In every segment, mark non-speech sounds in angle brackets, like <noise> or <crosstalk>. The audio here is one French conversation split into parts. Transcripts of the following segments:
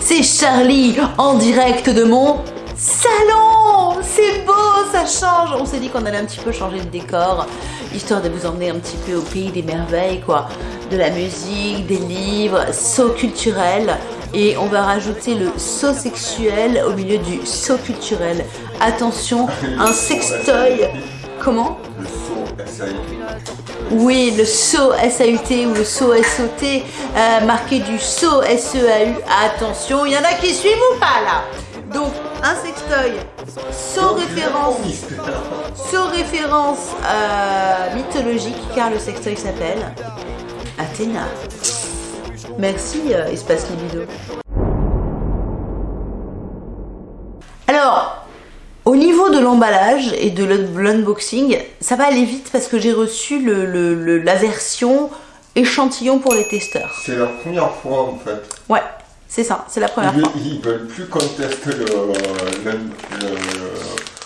c'est Charlie en direct de mon salon C'est beau, ça change On s'est dit qu'on allait un petit peu changer de décor, histoire de vous emmener un petit peu au pays des merveilles, quoi. De la musique, des livres, saut culturel. Et on va rajouter le saut sexuel au milieu du saut culturel. Attention, un sextoy. Comment? Oui, le saut SAUT ou le saut SOT, euh, marqué du saut SEAU. Attention, il y en a qui suivent ou pas là? Donc, un sextoy, saut référence, saut référence euh, mythologique, car le sextoy s'appelle Athéna. Merci, euh, Espace Libido. Alors, au niveau de l'emballage et de l'unboxing, ça va aller vite parce que j'ai reçu le, le- le- la version échantillon pour les testeurs. C'est la première fois en fait. Ouais, c'est ça, c'est la première Ils, fois. ils veulent plus qu'on teste le,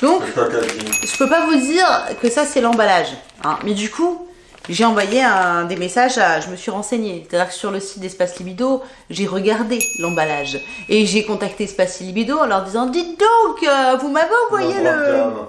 Donc, packaging. je peux pas vous dire que ça c'est l'emballage. hein. Mais du coup, j'ai envoyé un, des messages à. Je me suis renseignée. C'est-à-dire que sur le site d'Espace Libido, j'ai regardé l'emballage. Et j'ai contacté Espace Libido en leur disant Dites donc, euh, vous m'avez envoyé le.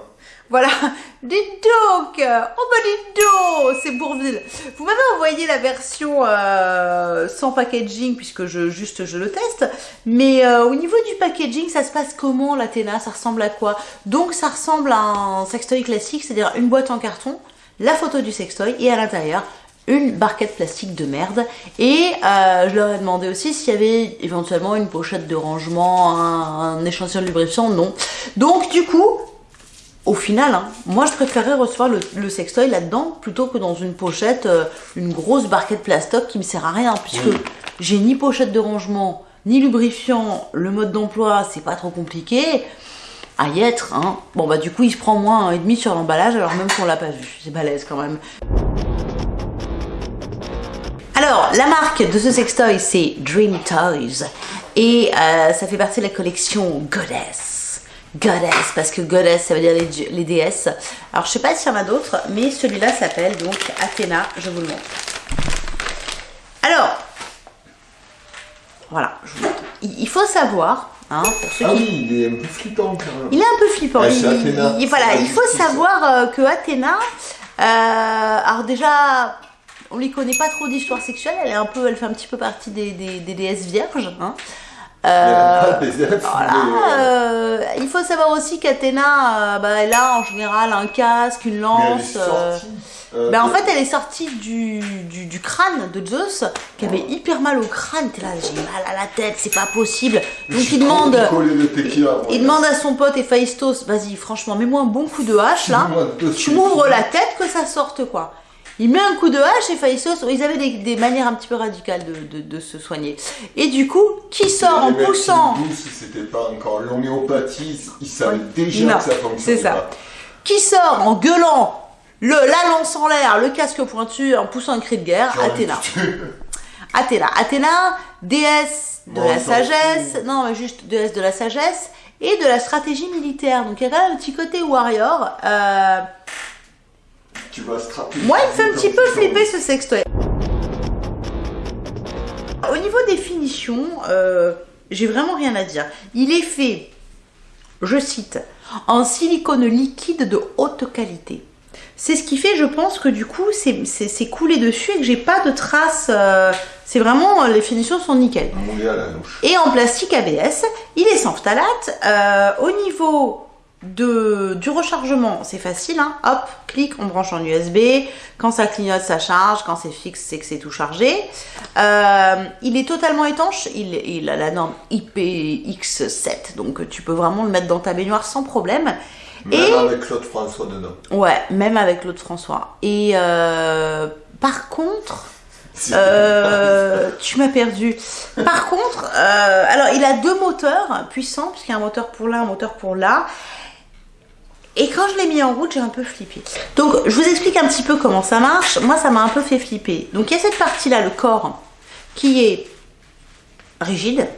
Voilà, <laughs> dites donc, euh, oh bah dites donc, c'est Bourville. Vous m'avez envoyé la version euh, sans packaging puisque je juste je le teste, mais euh, au niveau du packaging, ça se passe comment l'Athéna Ça ressemble à quoi? Donc ça ressemble à un sextoy classique, c'est-à-dire une boîte en carton, la photo du sextoy et à l'intérieur une barquette plastique de merde et euh, je leur ai demandé aussi s'il y avait éventuellement une pochette de rangement, un, un échantillon de lubrifiant, non. Donc du coup, au final, hein, moi je préférerais recevoir le, le sextoy là-dedans plutôt que dans une pochette, euh, une grosse barquette plastoc qui me sert à rien puisque Oui. j'ai ni pochette de rangement, ni lubrifiant, le mode d'emploi c'est pas trop compliqué à y être. Hein. Bon bah du coup il se prend moins un et demi sur l'emballage alors même qu'on l'a pas vu, c'est balèze quand même. Alors, la marque de ce sextoy, c'est Dream Toys. Et euh, ça fait partie de la collection Goddess. Goddess, parce que Goddess, ça veut dire les, les déesses. Alors, je sais pas s'il y en a d'autres, mais celui-là s'appelle donc Athéna. Je vous le montre. Alors, voilà, il faut savoir, hein, pour ceux Ah qui oui, il est un peu flippant quand même. il est un peu flippant. Ouais, Il- c'est Athéna. il- voilà, il faut savoir euh, que Athéna, euh, alors déjà, on lui connaît pas trop d'histoire sexuelle. Elle est un peu, elle fait un petit peu partie des, des, des déesses vierges. Hein. Il Euh, elfes, voilà, mais, euh, il faut savoir aussi qu'Athéna, euh, bah, elle a en général un casque, une mais elle est lance. Euh, ben, en fait, elle est sortie du, du, du crâne de Zeus, qui avait hyper mal au crâne. T'es là, j'ai mal à la tête, c'est pas possible. Donc il demande, tequila, il demande à son pote Héphaïstos, vas-y, franchement, mets-moi un bon coup de hache là. Tu m'ouvres la tête que ça sorte quoi. Il met un coup de hache et Héphaïstos, ils avaient des, des manières un petit peu radicales de, de- de se soigner. Et du coup, qui sort en poussant poussent, c'était pas encore l'homéopathie, ils savaient déjà Non, que ça fonctionnait c'est ça. pas. Qui sort en gueulant le, la lance en l'air, le casque pointu, en poussant un cri de guerre Athéna. <laughs> Athéna. Athéna, déesse de Bon, la sagesse, non, juste déesse de la sagesse et de la stratégie militaire. Donc il y a quand même un petit côté warrior. Euh, Tu vas strapper. Moi, il me fait un petit peu flipper ce sextoy. Au niveau des finitions, euh, j'ai vraiment rien à dire. Il est fait, je cite, en silicone liquide de haute qualité. C'est ce qui fait, je pense, que du coup, c'est- coulé dessus et que j'ai pas de traces. euh, c'est vraiment, les finitions sont nickel. Moulé à la louche. Et en plastique ABS, il est sans phtalate. Euh, au niveau de, du rechargement, c'est facile. Hein. Hop, clic, on branche en USB. Quand ça clignote, ça charge. Quand c'est fixe, c'est que c'est tout chargé. Euh, il est totalement étanche. Il, il a la norme IPX7. Donc tu peux vraiment le mettre dans ta baignoire sans problème. Même Et- avec Claude François dedans. Ouais, même avec l'autre François. Et euh, par contre... Euh, <laughs> tu m'as perdu. Par contre, euh, alors il a deux moteurs puissants, puisqu'il y a un moteur pour là, un moteur pour là. Et quand je l'ai mis en route, j'ai un peu flippé. Donc, je vous explique un petit peu comment ça marche. Moi, ça m'a un peu fait flipper. Donc, il y a cette partie-là, le corps, qui est rigide.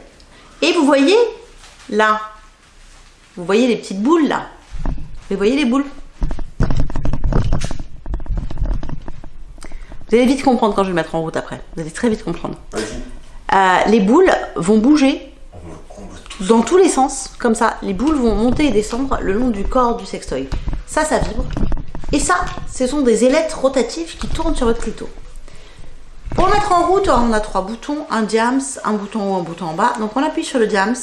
Et vous voyez, là, vous voyez les petites boules, là. Vous voyez les boules? Vous allez vite comprendre quand je vais le mettre en route après. Vous allez très vite comprendre. Euh, les boules vont bouger dans tous les sens, comme ça. Les boules vont monter et descendre le long du corps du sextoy. Ça, ça vibre. Et ça, ce sont des ailettes rotatives qui tournent sur votre clito. Pour le mettre en route, on a trois boutons, un diams, un bouton haut, un bouton en bas. Donc on appuie sur le diams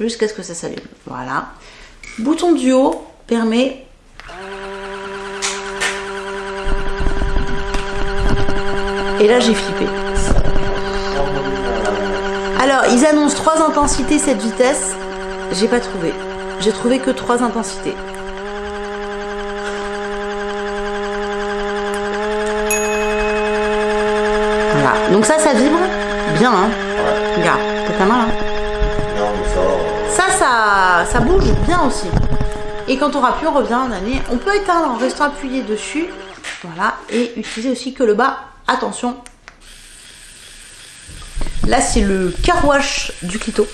jusqu'à ce que ça s'allume. Voilà. Bouton du haut permet Et là j'ai flippé. Alors ils annoncent trois intensités cette vitesse. J'ai pas trouvé. J'ai trouvé que trois intensités. Voilà. Donc ça, ça vibre bien. Hein. Regarde, t'as ta main là. Non, mais ça va. Ça, ça, ça bouge bien aussi. Et quand on aura on revient en année. On peut éteindre en restant appuyé dessus. Voilà. Et utiliser aussi que le bas. Attention. Là, c'est le car wash du clito.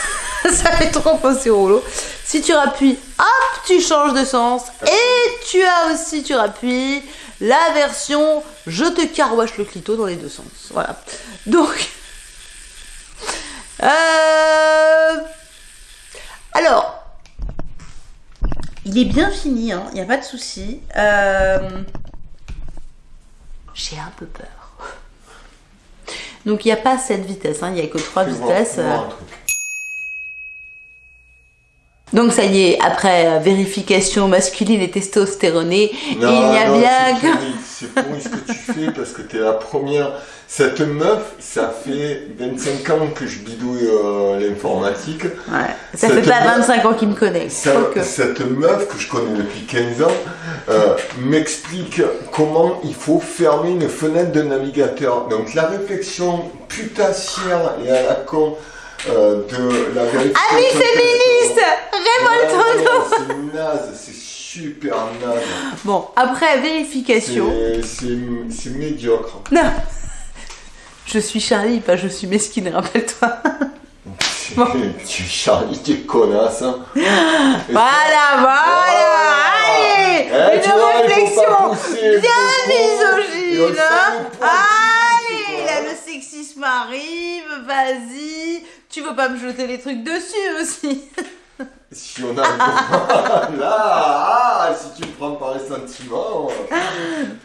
<laughs> ça fait trop penser au rouleau. Si tu rappuies, hop, tu changes de sens. Et tu as aussi, tu rappuies, la version je te car wash le clito dans les deux sens. Voilà. Donc. Euh... Alors, il est bien fini, il n'y a pas de souci. Euh, J'ai un peu peur. <laughs> Donc il n'y a pas cette vitesse, hein, il n'y a que trois vitesses. euh. Donc ça y est, après euh, vérification masculine et testostéronée, Non, il y a non, bien que... C'est pourri ce que tu fais parce que t'es la première. Cette meuf, ça fait 25 ans que je bidouille euh, l'informatique. Ouais, ça Cette fait pas meuf- 25 ans qu'il me connaît. Ça- cette meuf que je connais depuis 15 ans euh, m'explique comment il faut fermer une fenêtre de navigateur. Donc la réflexion putassière et à la con euh, de la vérification. Amis féministes, révoltons-nous C'est naze, c'est super naze. Bon, après vérification... C'est- médiocre. Non <laughs> Je suis Charlie, pas je suis mesquine, rappelle-toi. <laughs> Tu Charlie, t'es connasse. Hein. <laughs> Voilà, voilà, allez Eh, tu Une vois, réflexion pousser, bien misogyne hein. Allez, là le sexisme arrive, vas-y Tu veux pas me jeter les trucs dessus aussi? <laughs> Si on a droit, là, ah, si tu le prends par les sentiments.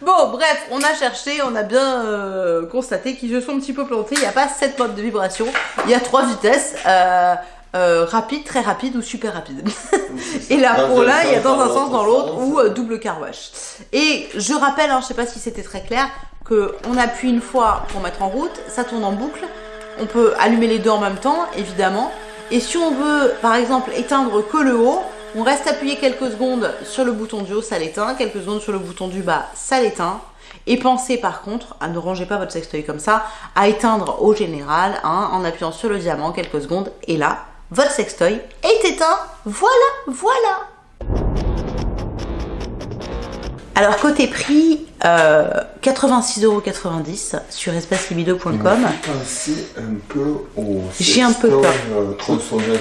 Bon, bref, on a cherché, on a bien euh, constaté qu'ils se sont un petit peu plantés. Il n'y a pas 7 modes de vibration, il y a 3 vitesses. euh, euh, rapide, très rapide ou super rapide. <laughs> Et là, pour un là, il y a dans un sens, dans l'autre ou double car wash. Et je rappelle, hein, je sais pas si c'était très clair, que on appuie une fois pour mettre en route, ça tourne en boucle. On peut allumer les deux en même temps, évidemment. Et si on veut, par exemple, éteindre que le haut, on reste appuyé quelques secondes sur le bouton du haut, ça l'éteint. Quelques secondes sur le bouton du bas, ça l'éteint. Et pensez par contre, à ne rangez pas votre sextoy comme ça, à éteindre au général, hein, en appuyant sur le diamant quelques secondes. Et là, votre sextoy est éteint. Voilà, voilà. Alors côté prix, euh, 86,90€ sur espacelibido.com. Un peu au. J'ai un peu peur. euh.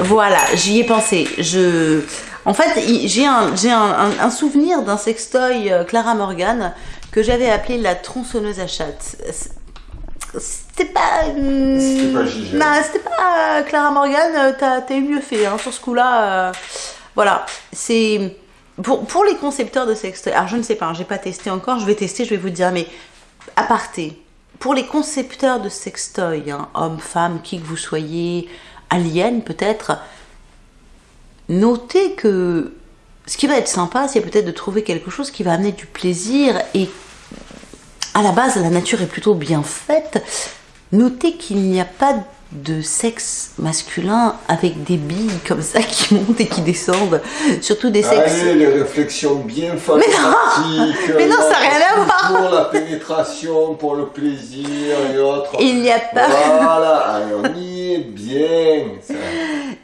Voilà, j'y ai pensé. Je, en fait, j'ai un, un, un- souvenir d'un sextoy euh, Clara Morgan que j'avais appelé la tronçonneuse à chatte. C'était pas. C'était pas Gigi. Non, c'était pas euh, Clara Morgan. T'as t'as eu mieux fait hein, sur ce coup-là. euh, voilà, c'est pour pour les concepteurs de sextoy. Alors je ne sais pas, hein, j'ai pas testé encore. Je vais tester, je vais vous dire. Mais aparté, pour les concepteurs de sextoy, hein, hommes, femmes, qui que vous soyez, aliens peut-être, notez que ce qui va être sympa, c'est peut-être de trouver quelque chose qui va amener du plaisir et à la base, la nature est plutôt bien faite. Notez qu'il n'y a pas de sexe masculin avec des billes comme ça qui <laughs> montent et qui descendent. Surtout des sexes. Allez, les réflexions bien <laughs> fantastiques. mais non, ça n'a rien à voir. Pour la pénétration, pour le plaisir et autres. Il n'y a pas, Voilà, <laughs> allez, on y est bien. ça.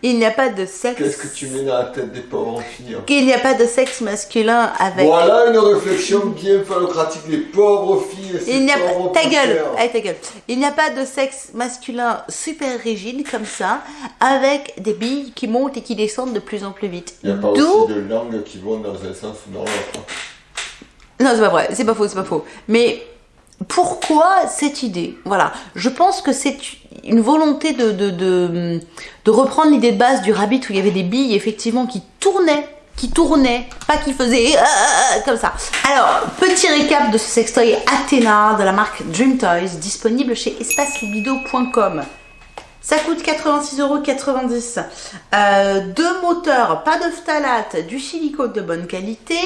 il n'y a pas de sexe. Qu'est-ce que tu mets dans la tête des pauvres filles hein Qu'il n'y a pas de sexe masculin avec. Voilà une réflexion bien phallocratique. Les pauvres filles, Il n'y a pas. pauvres Ta gueule, allez, ta gueule. Il n'y a pas de sexe masculin super rigide comme ça, avec des billes qui montent et qui descendent de plus en plus vite. Il n'y a pas aussi de langues qui vont dans un sens ou dans l'autre. Non, c'est pas vrai, c'est pas faux, c'est pas faux. Mais pourquoi cette idée? Voilà, je pense que c'est une volonté de, de, de, de reprendre l'idée de base du rabbit où il y avait des billes effectivement qui tournaient qui tournaient, pas qui faisaient euh, euh, comme ça. Alors, petit récap de ce sextoy Athéna de la marque Dream Toys, disponible chez espacelibido.com. Ça coûte 86,90€. Euh, deux moteurs, pas de phtalate, du silicone de bonne qualité,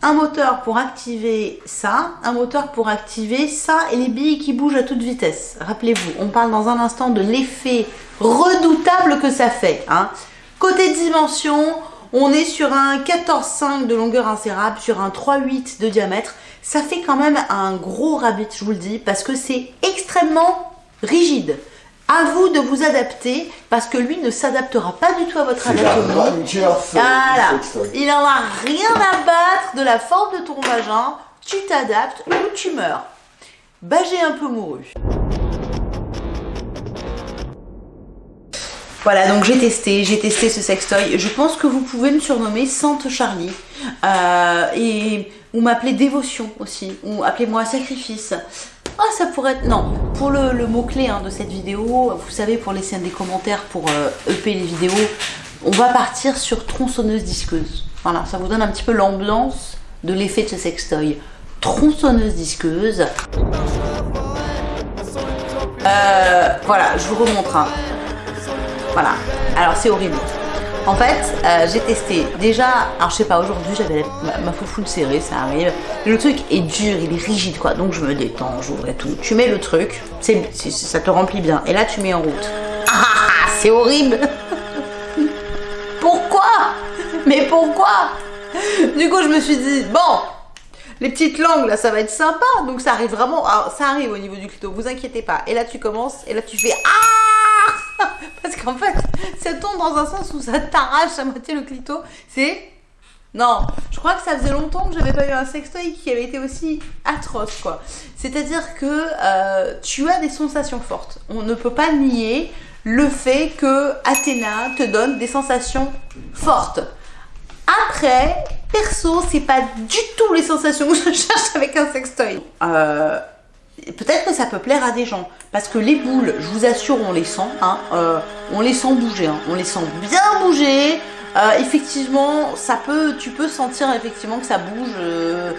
un moteur pour activer ça, un moteur pour activer ça et les billes qui bougent à toute vitesse. Rappelez-vous, on parle dans un instant de l'effet redoutable que ça fait. Hein. Côté dimension, on est sur un 14,5 de longueur insérable, sur un 3,8 de diamètre. Ça fait quand même un gros rabbit, je vous le dis, parce que c'est extrêmement rigide. À vous de vous adapter parce que lui ne s'adaptera pas du tout à votre anatomie. Voilà. Il n'en a rien à battre de la forme de ton vagin. Tu t'adaptes ou tu meurs. Bagé un peu mouru. Voilà, donc j'ai testé, j'ai testé ce sextoy. Je pense que vous pouvez me surnommer Sainte Charlie. Euh, et, ou m'appeler Dévotion aussi. Ou appelez-moi Sacrifice. Ah, ça pourrait être... Non, pour le, mot-clé hein, de cette vidéo, vous savez, pour laisser des commentaires pour euh, les vidéos, on va partir sur tronçonneuse disqueuse. Voilà, ça vous donne un petit peu l'ambiance de l'effet de ce sextoy. Tronçonneuse disqueuse. Euh, voilà, je vous remontre. Hein. Voilà, alors c'est horrible. En fait, euh, j'ai testé. Déjà, alors je sais pas, aujourd'hui j'avais ma, ma foufoune serrée, ça arrive. Le truc est dur, il est rigide quoi. Donc je me détends, j'ouvre et tout. Tu mets le truc, ça te remplit bien. Et là tu mets en route. <laughs> Ah, ah, ah c'est horrible <laughs> Pourquoi? Mais pourquoi? Du coup je me suis dit, bon, les petites langues là ça va être sympa. Donc ça arrive vraiment, ça arrive au niveau du clito, vous inquiétez pas. Et là tu commences, et là tu fais, ah Parce qu'en fait, <laughs> ça tombe dans un sens où ça t'arrache à moitié le clito. C'est. Non, je crois que ça faisait longtemps que j'avais pas eu un sextoy qui avait été aussi atroce, quoi. C'est-à-dire que euh, tu as des sensations fortes. On ne peut pas nier le fait que Athéna te donne des sensations fortes. Après, perso, c'est pas du tout les sensations que je <laughs> cherche avec un sextoy. Euh, peut-être que ça peut plaire à des gens. Parce que les boules, je vous assure, on les sent. Hein, euh, on les sent bouger. Hein, on les sent bien bouger. Euh, effectivement, ça peut, tu peux sentir effectivement que ça bouge. Euh.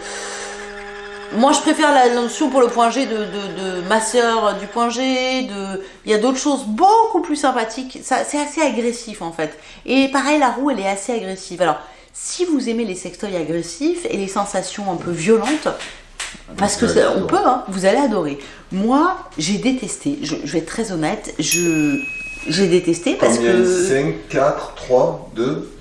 Moi, je préfère la notion pour le point G de, de, ma soeur du point G. De... Il y a d'autres choses beaucoup plus sympathiques. C'est assez agressif en fait. Et pareil, la roue, elle est assez agressive. Alors, si vous aimez les sextoys agressifs et les sensations un peu violentes, parce que on peut, hein, vous allez adorer. Moi, j'ai détesté, je, vais être très honnête, je j'ai détesté parce que... 5, 4, 3, 2,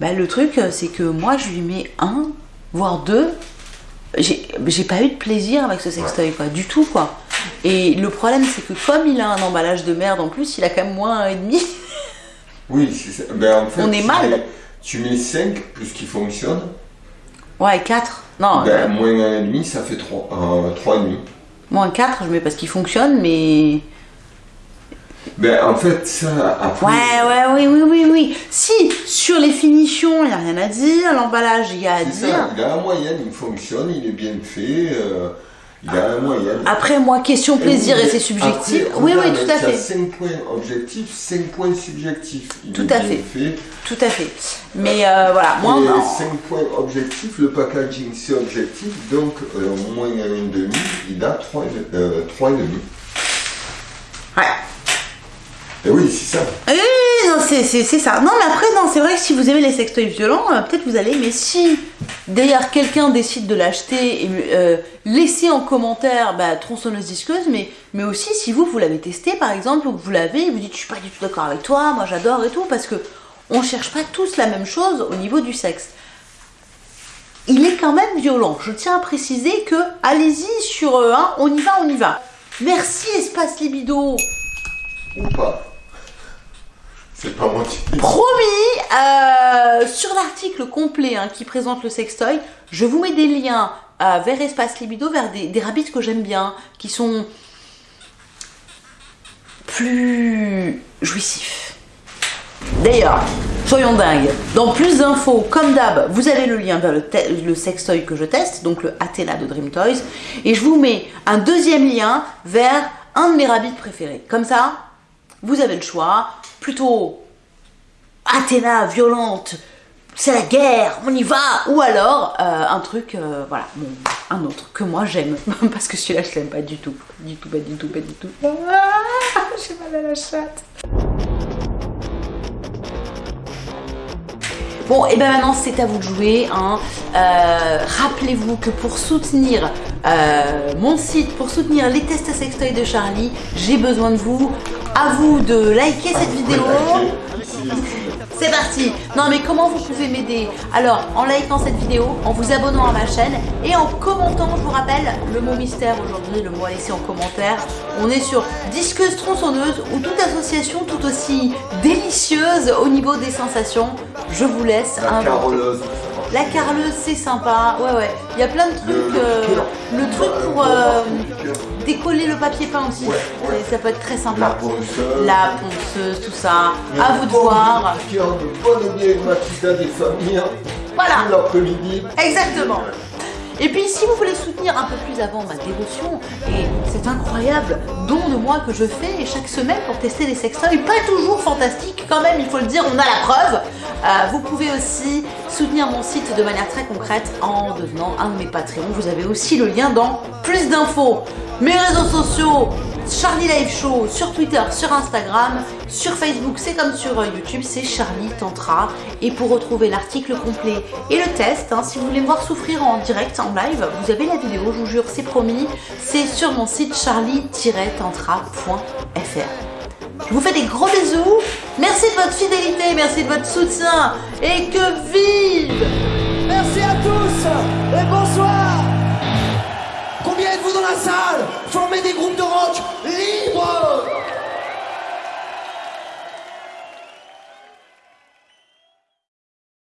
1 Le truc, c'est que moi, je lui mets un, voire deux. J'ai pas eu de plaisir avec ce sextoy, quoi, du tout, quoi. Et le problème, c'est que comme il a un emballage de merde en plus, il a quand même moins un et demi. Oui, c'est ben, en fait, on est mal. tu mets 5 plus qu'il fonctionne. Ouais, 4. Non. Ben, moins 1,5, ça fait 3, euh, 3,5. Moins 4, je mets parce qu'il fonctionne, mais. Ben, en fait, ça. Après... Ouais, ouais, oui, oui, oui, oui. Si, sur les finitions, il n'y a rien à dire. L'emballage, il y a à dire. Ça, il a la moyenne, il fonctionne, il est bien fait. Euh, il a la moyenne. Après, moi, question plaisir et, c'est subjectif. oui, oui, tout à fait. 5 points objectifs, 5 points subjectifs. tout à fait. Tout à fait. Mais euh, voilà, moi. Et 5 points objectifs, le packaging c'est objectif, donc euh, moins 1,5, il a 3,5. Euh, ouais. Et oui, c'est ça. Oui, c'est ça. Non, mais après, non, c'est vrai que si vous aimez les sextoys violents, euh, peut-être vous allez. Mais si d'ailleurs quelqu'un décide de l'acheter et euh, laissez en commentaire bah, tronçonneuse disqueuse, mais, mais aussi si vous, vous l'avez testé par exemple, ou que vous l'avez, vous dites je suis pas du tout d'accord avec toi, moi j'adore et tout, parce que on cherche pas tous la même chose au niveau du sexe. Il est quand même violent. Je tiens à préciser que allez-y sur euh, un, on y va, on y va. Merci Espace Libido. Ou pas. Pas moi Promis, euh, sur l'article complet hein, qui présente le sextoy, je vous mets des liens euh, vers Espace Libido, vers des, rabbits que j'aime bien, qui sont plus jouissifs. D'ailleurs, soyons dingues. Dans plus d'infos, comme d'hab, vous avez le lien vers le, le sextoy que je teste, donc le Athena de Dream Toys. Et je vous mets un deuxième lien vers un de mes rabbits préférés. Comme ça, vous avez le choix. Plutôt Athéna violente, c'est la guerre, on y va Ou alors euh, un truc, euh, voilà, un autre que moi j'aime. <laughs> Parce que celui-là je l'aime pas du tout. Du tout, pas du tout, pas du tout. Ah, <laughs> J'ai mal à la chatte. Bon, et ben maintenant c'est à vous de jouer. Hein. Euh, rappelez-vous que pour soutenir mon site, pour soutenir les tests à sextoy de Charlie, j'ai besoin de vous. À vous de liker cette vidéo. C'est parti Non mais comment vous pouvez m'aider? Alors, en likant cette vidéo, en vous abonnant à ma chaîne et en commentant, je vous rappelle, le mot mystère aujourd'hui, le mot à laisser en commentaire. On est sur disqueuse tronçonneuse ou toute association tout aussi délicieuse au niveau des sensations. Je vous laisse La la carleuse, c'est sympa. Ouais, ouais. Il y a plein de trucs. Euh, le, truc pour euh, décoller le papier peint aussi. Ça peut être très sympa. La ponceuse. La ponceuse, tout ça. à vous de voir. De bonne des familles. Voilà. L'après-midi. Exactement. Et puis si vous voulez soutenir un peu plus avant ma dévotion et cet incroyable don de moi que je fais chaque semaine pour tester les sextoys, pas toujours fantastique quand même, il faut le dire, on a la preuve. Euh, vous pouvez aussi soutenir mon site de manière très concrète en devenant un de mes Patreons. Vous avez aussi le lien dans plus d'infos. Mes réseaux sociaux, Charlie Live Show sur Twitter, sur Instagram, sur Facebook, c'est comme sur euh, YouTube, c'est Charlie Tantra. Et pour retrouver l'article complet et le test, hein, si vous voulez me voir souffrir en direct, en live, vous avez la vidéo, je vous jure, c'est promis. C'est sur mon site charlie-tantra.fr. Je vous fais des gros bisous. Merci de votre fidélité, merci de votre soutien. Et que vive Merci à tous et bonsoir Combien êtes-vous dans la salle. Formez des groupes de rock libres